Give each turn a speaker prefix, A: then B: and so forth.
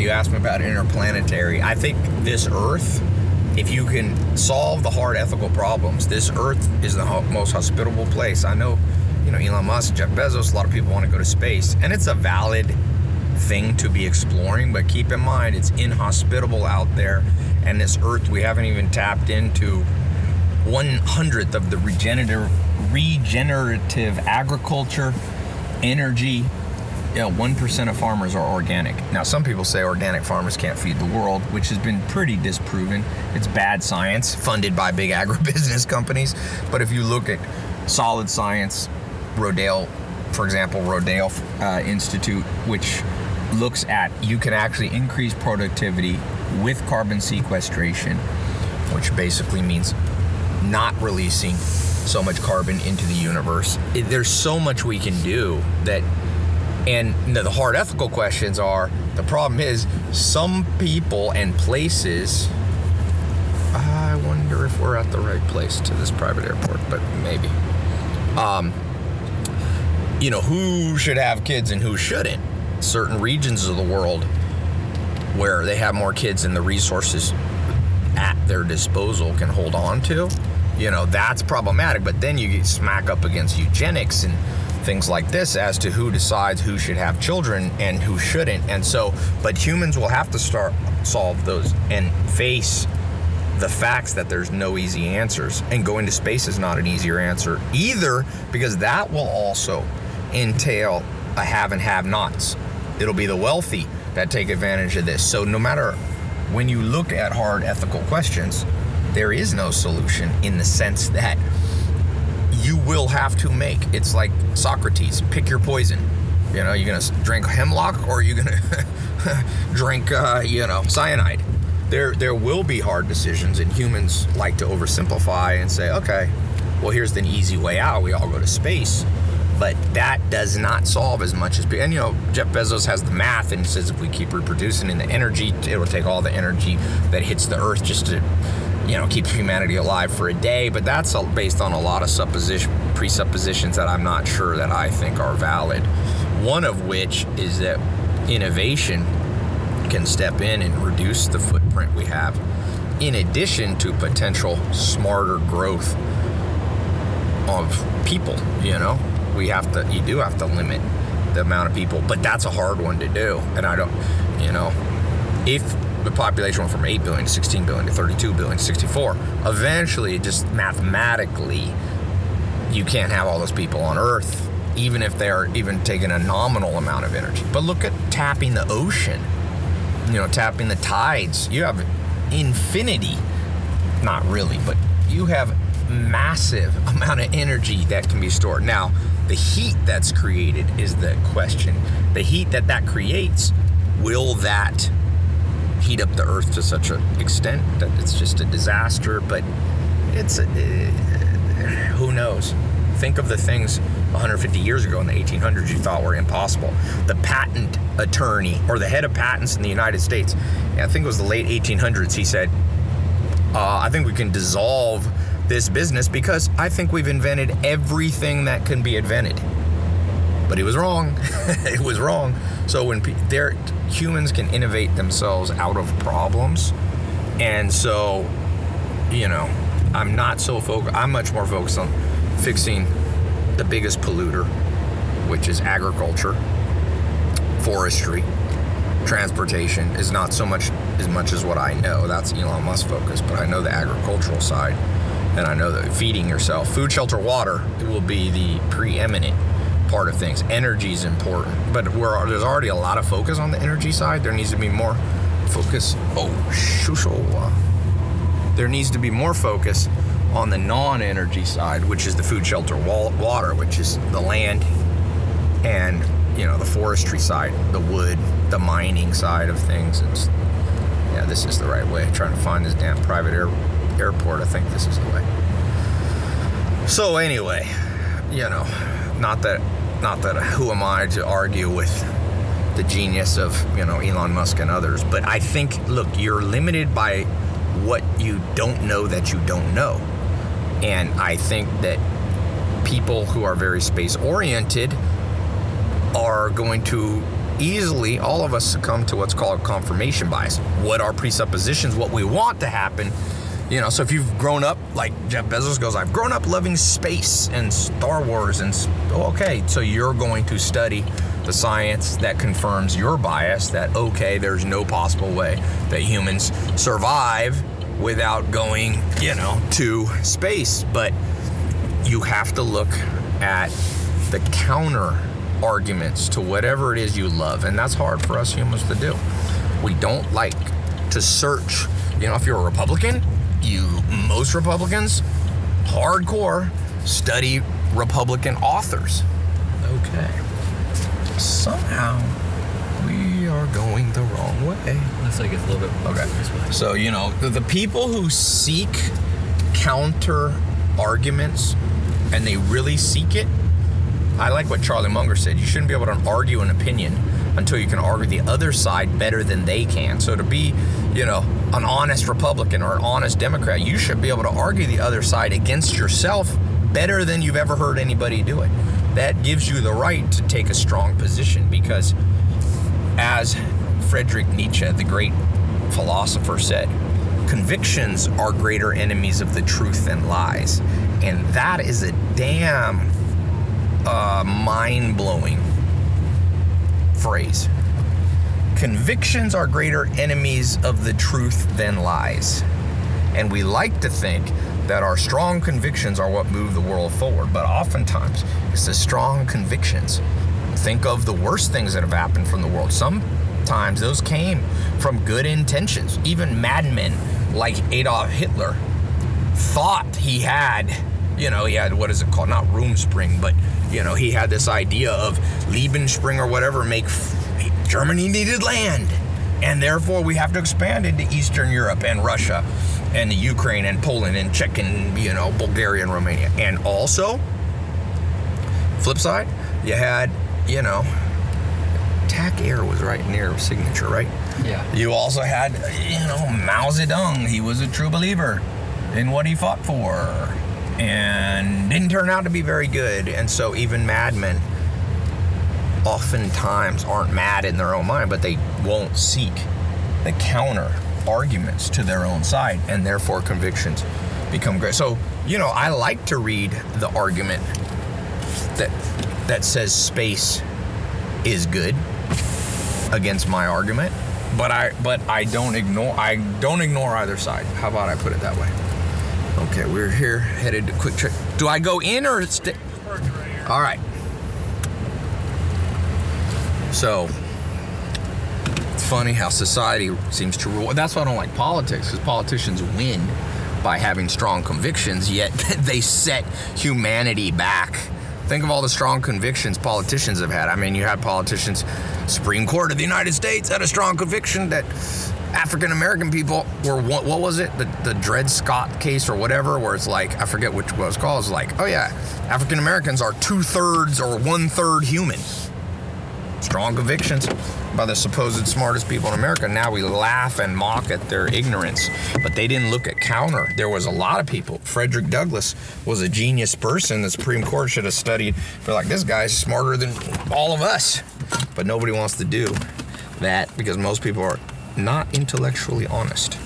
A: you asked me about interplanetary. I think this Earth, if you can solve the hard ethical problems, this Earth is the most hospitable place. I know, you know, Elon Musk, Jeff Bezos, a lot of people want to go to space, and it's a valid thing to be exploring, but keep in mind it's inhospitable out there, and this Earth we haven't even tapped into one hundredth of the regenerative regenerative agriculture, energy. One percent of farmers are organic. Now, some people say organic farmers can't feed the world, which has been pretty disproven. It's bad science funded by big agribusiness companies. But if you look at solid science, Rodale, for example, Rodale uh, Institute, which looks at you can actually increase productivity with carbon sequestration, which basically means not releasing so much carbon into the universe. There's so much we can do that, and the hard ethical questions are the problem is some people and places. I wonder if we're at the right place to this private airport, but maybe. Um, you know, who should have kids and who shouldn't? Certain regions of the world where they have more kids and the resources at their disposal can hold on to, you know, that's problematic. But then you get smack up against eugenics and things like this as to who decides who should have children and who shouldn't. And so, but humans will have to start solve those and face the facts that there's no easy answers. And going to space is not an easier answer either, because that will also entail a have and have nots. It'll be the wealthy that take advantage of this. So, no matter when you look at hard ethical questions, there is no solution in the sense that you will have to make. It's like Socrates pick your poison. You know, you're to drink hemlock or you're to drink, uh, you know, cyanide. There, there will be hard decisions, and humans like to oversimplify and say, okay, well, here's an easy way out. We all go to space. But that does not solve as much as, and you know, Jeff Bezos has the math and says if we keep reproducing in the energy, it will take all the energy that hits the earth just to, you know, keep humanity alive for a day. But that's based on a lot of supposition, presuppositions that I'm not sure that I think are valid. One of which is that innovation can step in and reduce the footprint we have, in addition to potential smarter growth of people. You know, we have to, you do have to limit the amount of people, but that's a hard one to do. And I don't, you know, if the population went from 8 billion to 16 billion to 32 billion to 64, eventually, just mathematically, you can't have all those people on Earth, even if they're even taking a nominal amount of energy. But look at tapping the ocean you know, tapping the tides. You have infinity, not really, but you have massive amount of energy that can be stored. Now, the heat that's created is the question. The heat that that creates, will that heat up the earth to such an extent that it's just a disaster? But it's a, who knows? Think of the things 150 years ago in the 1800s you thought were impossible. The patent attorney or the head of patents in the United States, I think it was the late 1800s, he said, uh, I think we can dissolve this business because I think we've invented everything that can be invented. But he was wrong. it was wrong. So when they're, humans can innovate themselves out of problems, and so, you know, I'm not so focused. I'm much more focused on fixing the biggest polluter, which is agriculture, forestry, transportation is not so much as much as what I know. That's Elon Musk focus, but I know the agricultural side, and I know that feeding yourself, food, shelter, water, will be the preeminent part of things. Energy is important, but we're, there's already a lot of focus on the energy side. There needs to be more focus. Oh, shusho. Uh, there needs to be more focus on the non-energy side, which is the food, shelter, water, which is the land and you know the forestry side, the wood, the mining side of things. It's yeah, this is the right way. trying to find this damn private air, airport. I think this is the way. So anyway, you know, not that not that who am I to argue with the genius of you know Elon Musk and others, but I think look, you're limited by what you don't know that you don't know. And I think that people who are very space oriented are going to easily all of us succumb to what's called confirmation bias. What are presuppositions, what we want to happen. You know, so if you've grown up, like Jeff Bezos goes, I've grown up loving space and Star Wars, and oh, okay, so you're going to study the science that confirms your bias that, okay, there's no possible way that humans survive without going, you know, to space. But you have to look at the counter arguments to whatever it is you love. And that's hard for us humans to do. We don't like to search. You know, if you're a Republican, you, most Republicans, hardcore, study Republican authors. Okay. Somehow we are going the wrong way.
B: Looks like it's a little bit
A: Okay. So, you know, the, the people who seek counter arguments and they really seek it, I like what Charlie Munger said. You shouldn't be able to argue an opinion until you can argue the other side better than they can. So to be, you know, an honest Republican or an honest Democrat, you should be able to argue the other side against yourself better than you've ever heard anybody do it. That gives you the right to take a strong position because as Friedrich Nietzsche, the great philosopher said, convictions are greater enemies of the truth than lies. And that is a damn uh, mind blowing phrase. Convictions are greater enemies of the truth than lies. And we like to think that our strong convictions are what move the world forward, but oftentimes it's the strong convictions. Think of the worst things that have happened from the world. Sometimes those came from good intentions. Even madmen like Adolf Hitler thought he had, you know, he had what is it called? Not room spring, but you know, he had this idea of Lebensspring or whatever, make Germany needed land. And therefore, we have to expand into Eastern Europe and Russia and the Ukraine and Poland and Czech and, you know, Bulgaria and Romania. And also, flip side, you had, you know, TAC Air was right near signature, right?
B: Yeah.
A: You also had, you know, Mao Zedong. He was a true believer in what he fought for and didn't turn out to be very good. And so even madmen oftentimes aren't mad in their own mind, but they won't seek the counter arguments to their own side, and therefore convictions become great. So, you know, I like to read the argument that that says space is good against my argument, but I but I don't ignore I don't ignore either side. How about I put it that way? Okay, we're here headed to QuikTrip. Do I go in or stay? All right. So it's funny how society seems to rule. That's why I don't like politics, because politicians win by having strong convictions, yet they set humanity back. Think of all the strong convictions politicians have had. I mean, you had politicians, Supreme Court of the United States had a strong conviction that African American people were what, what, was it? The the Dred Scott case or whatever where it's like I forget which it's called. It's like oh yeah African Americans are two thirds or one third human. Strong convictions by the supposed smartest people in America. Now we laugh and mock at their ignorance but they didn't look at counter. There was a lot of people. Frederick Douglass was a genius person the Supreme Court should have studied. For like this guy's smarter than all of us. But nobody wants to do that because most people are not intellectually honest.